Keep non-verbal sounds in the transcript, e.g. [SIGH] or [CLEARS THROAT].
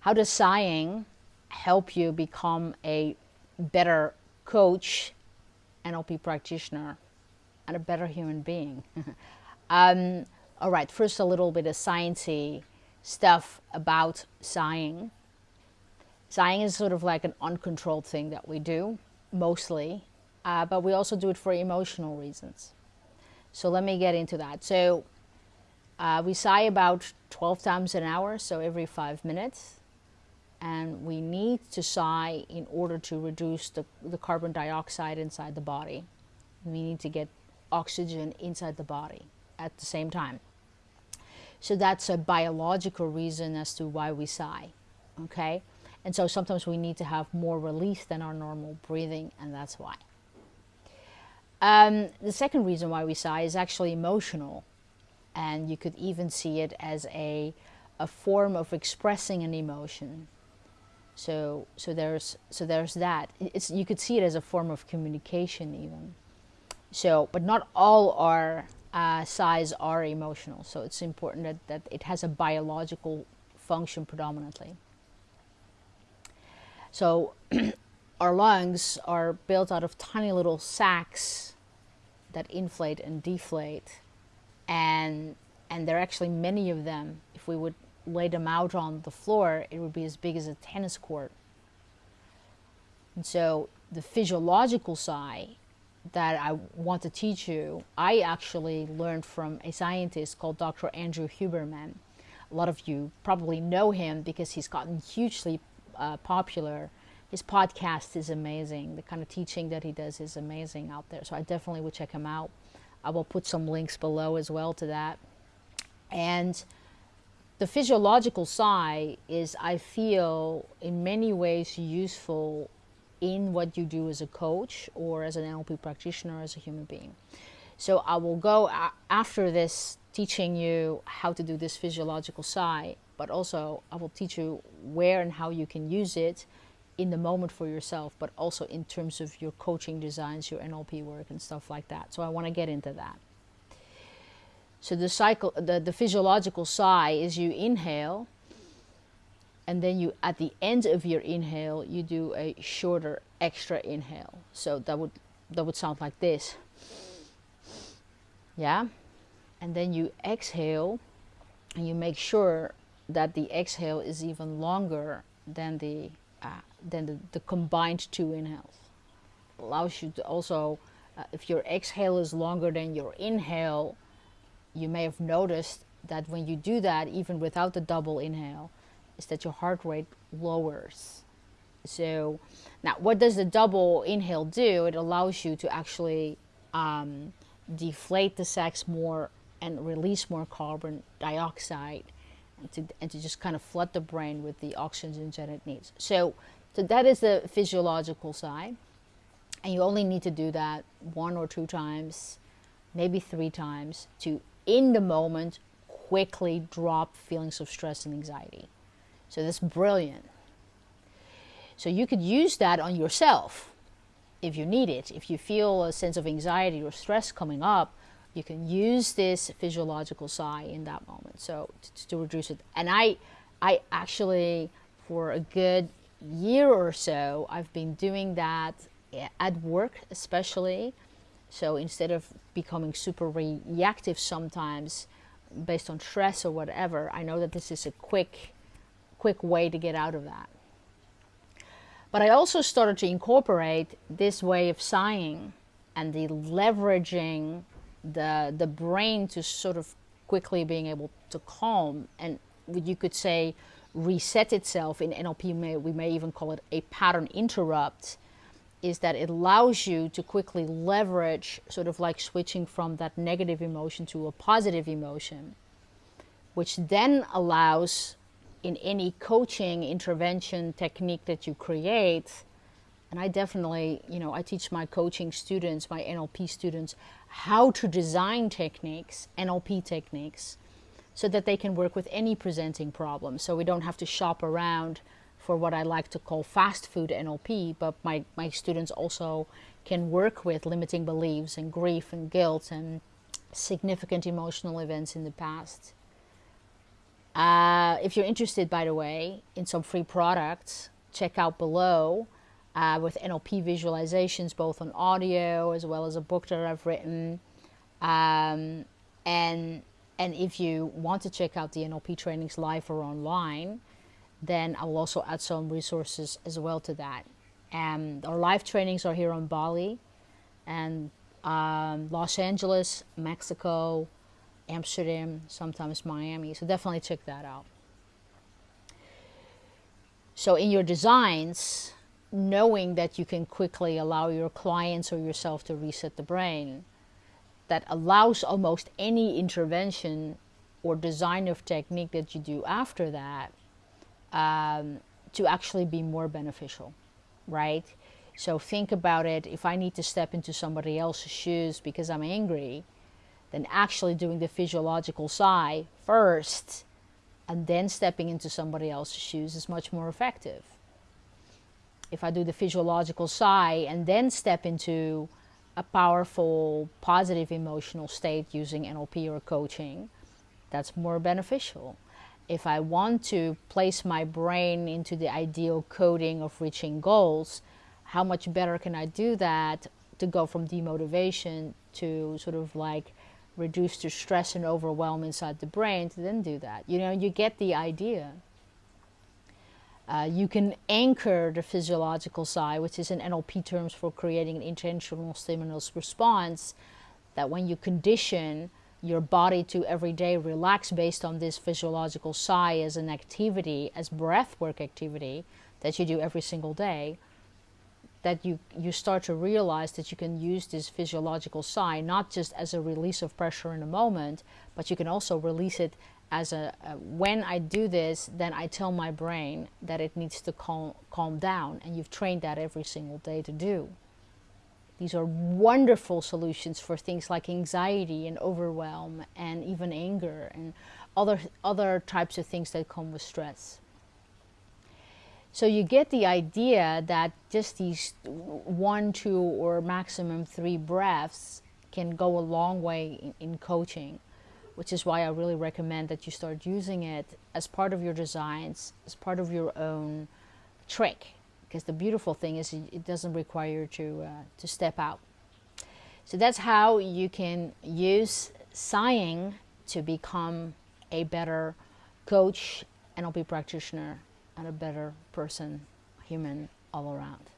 how does sighing help you become a better coach, NLP practitioner, and a better human being? [LAUGHS] um, all right, first a little bit of sciencey stuff about sighing. Sighing is sort of like an uncontrolled thing that we do, mostly, uh, but we also do it for emotional reasons. So let me get into that. So uh, we sigh about 12 times an hour, so every five minutes. And we need to sigh in order to reduce the, the carbon dioxide inside the body. We need to get oxygen inside the body at the same time. So that's a biological reason as to why we sigh, okay? And so sometimes we need to have more release than our normal breathing, and that's why. Um, the second reason why we sigh is actually emotional. And you could even see it as a, a form of expressing an emotion. So, so, there's, so there's that. It's, you could see it as a form of communication even. So, but not all our uh, sighs are emotional. So it's important that, that it has a biological function predominantly. So [CLEARS THROAT] our lungs are built out of tiny little sacs that inflate and deflate and and there are actually many of them if we would lay them out on the floor it would be as big as a tennis court and so the physiological side that I want to teach you I actually learned from a scientist called Dr. Andrew Huberman a lot of you probably know him because he's gotten hugely uh, popular his podcast is amazing. The kind of teaching that he does is amazing out there. So I definitely would check him out. I will put some links below as well to that. And the physiological sigh is, I feel, in many ways useful in what you do as a coach or as an NLP practitioner, as a human being. So I will go after this teaching you how to do this physiological sigh, but also I will teach you where and how you can use it in the moment for yourself, but also in terms of your coaching designs, your NLP work and stuff like that. So I want to get into that. So the cycle, the, the physiological sigh is you inhale and then you, at the end of your inhale, you do a shorter extra inhale. So that would, that would sound like this. Yeah. And then you exhale and you make sure that the exhale is even longer than the uh, than the, the, combined two inhales. Allows you to also, uh, if your exhale is longer than your inhale, you may have noticed that when you do that, even without the double inhale, is that your heart rate lowers. So now what does the double inhale do? It allows you to actually um, deflate the sacs more and release more carbon dioxide and to, and to just kind of flood the brain with the oxygen that it needs. So, so that is the physiological side. And you only need to do that one or two times, maybe three times to, in the moment, quickly drop feelings of stress and anxiety. So that's brilliant. So you could use that on yourself if you need it. If you feel a sense of anxiety or stress coming up, you can use this physiological sigh in that moment so to, to, reduce it and i i actually for a good year or so i've been doing that eh, at work especially so instead of becoming super reactive sometimes based on stress or whatever i know that this is a quick quick way to get out of that. But i also started to incorporate this way of sighing and the leveraging the the brain to sort of quickly being able to calm and you could say reset itself in NLP may, we may even call it a pattern interrupt is that it allows you to quickly leverage sort of like switching from that negative emotion to a positive emotion which then allows in any coaching intervention technique that you create and I definitely, you know, I teach my coaching students, my NLP students, how to design techniques, NLP techniques, so that they can work with any presenting problem. So we don't have to shop around for what I like to call fast food NLP, but my, my students also can work with limiting beliefs and grief and guilt and significant emotional events in the past. Uh, if you're interested, by the way, in some free products, check out below uh, with NLP visualizations, both on audio as well as a book that I've written. Um, and and if you want to check out the NLP trainings live or online, then I will also add some resources as well to that. And our live trainings are here on Bali and um, Los Angeles, Mexico, Amsterdam, sometimes Miami. So definitely check that out. So in your designs, knowing that you can quickly allow your clients or yourself to reset the brain, that allows almost any intervention or design of technique that you do after that um, to actually be more beneficial, right? So think about it. If I need to step into somebody else's shoes because I'm angry, then actually doing the physiological sigh first and then stepping into somebody else's shoes is much more effective. If I do the physiological sigh and then step into a powerful, positive emotional state using NLP or coaching, that's more beneficial. If I want to place my brain into the ideal coding of reaching goals, how much better can I do that to go from demotivation to sort of like reduce the stress and overwhelm inside the brain to then do that? You know, you get the idea. Uh, you can anchor the physiological sigh, which is in NLP terms for creating an intentional stimulus response, that when you condition your body to every day relax based on this physiological sigh as an activity, as breath work activity that you do every single day, that you, you start to realize that you can use this physiological sigh not just as a release of pressure in a moment, but you can also release it as a, a, when I do this, then I tell my brain that it needs to calm, calm down, and you've trained that every single day to do. These are wonderful solutions for things like anxiety and overwhelm and even anger and other, other types of things that come with stress. So you get the idea that just these one, two, or maximum three breaths can go a long way in, in coaching which is why I really recommend that you start using it as part of your designs, as part of your own trick. Because the beautiful thing is it doesn't require you to, uh, to step out. So that's how you can use sighing to become a better coach, NLP practitioner, and a better person, human all around.